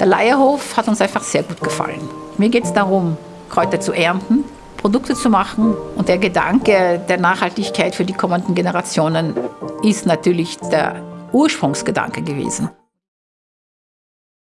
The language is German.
Der Leierhof hat uns einfach sehr gut gefallen. Mir geht es darum, Kräuter zu ernten, Produkte zu machen und der Gedanke der Nachhaltigkeit für die kommenden Generationen ist natürlich der Ursprungsgedanke gewesen.